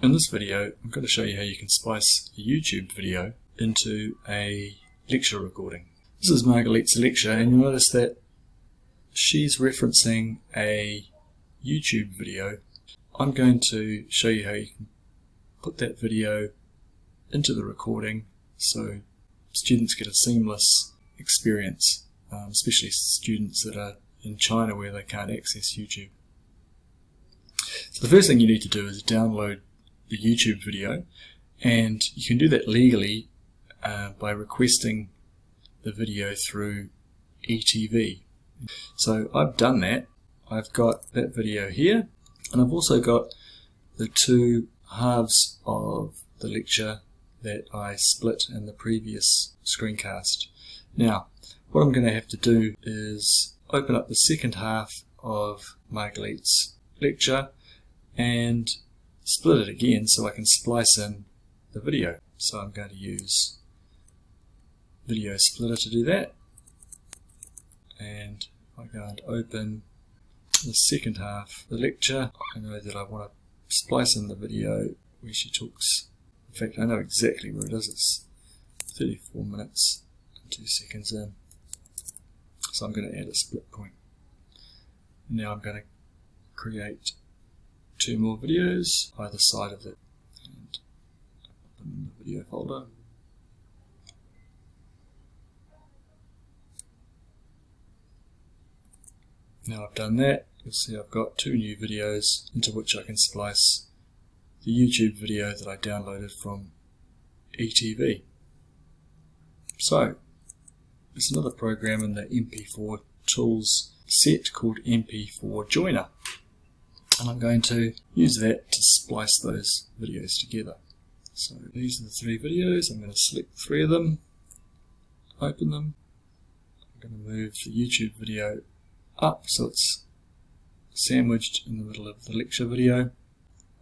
In this video, I'm going to show you how you can splice a YouTube video into a lecture recording. This is Margaret's lecture and you'll notice that she's referencing a YouTube video. I'm going to show you how you can put that video into the recording so students get a seamless experience, um, especially students that are in China where they can't access YouTube. So the first thing you need to do is download the YouTube video and you can do that legally uh, by requesting the video through ETV. So I've done that. I've got that video here and I've also got the two halves of the lecture that I split in the previous screencast. Now what I'm going to have to do is open up the second half of Margaret's lecture and split it again so I can splice in the video. So I'm going to use Video Splitter to do that. And I go and open the second half the lecture. I know that I want to splice in the video where she talks. In fact, I know exactly where it is. It's 34 minutes and 2 seconds in. So I'm going to add a split point. Now I'm going to create two more videos either side of it and open the video folder. Now I've done that, you'll see I've got two new videos into which I can splice the YouTube video that I downloaded from ETV. So, there's another program in the MP4 tools set called MP4 Joiner and I'm going to use that to splice those videos together. So these are the three videos, I'm going to select three of them, open them, I'm going to move the YouTube video up so it's sandwiched in the middle of the lecture video.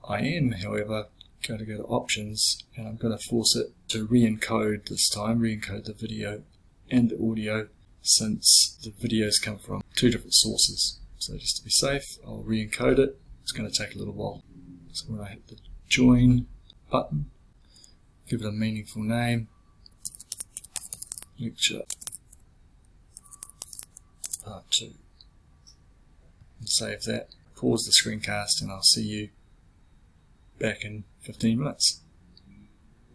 I am, however, going to go to options and I'm going to force it to re-encode this time, re-encode the video and the audio since the videos come from two different sources. So just to be safe, I'll re-encode it it's going to take a little while. So when I hit the join button, give it a meaningful name, lecture part 2, and save that, pause the screencast and I'll see you back in 15 minutes.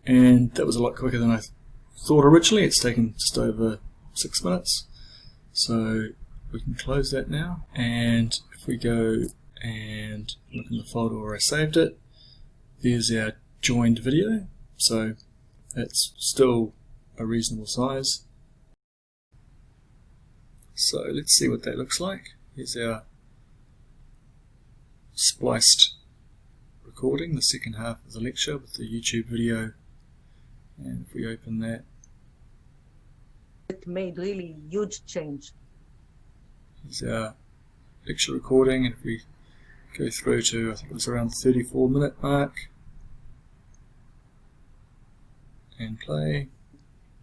And that was a lot quicker than I thought originally. It's taken just over 6 minutes. So we can close that now. And if we go and look in the folder where I saved it. There's our joined video, so it's still a reasonable size. So let's see what that looks like. Here's our spliced recording, the second half of the lecture with the YouTube video. And if we open that, it made really huge change. Here's our lecture recording, and if we go through to I think it was around the 34 minute mark and play.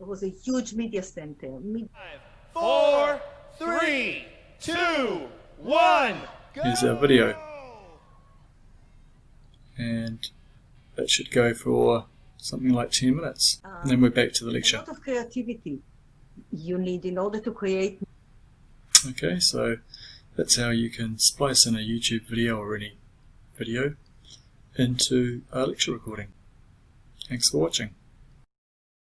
It was a huge media center. Five, four, three, two, one. Go! Here's our video. And that should go for something like 10 minutes. Um, and then we're back to the lecture. A lot of creativity you need in order to create. Okay, so that's how you can splice in a YouTube video or any video into a lecture recording. Thanks for watching.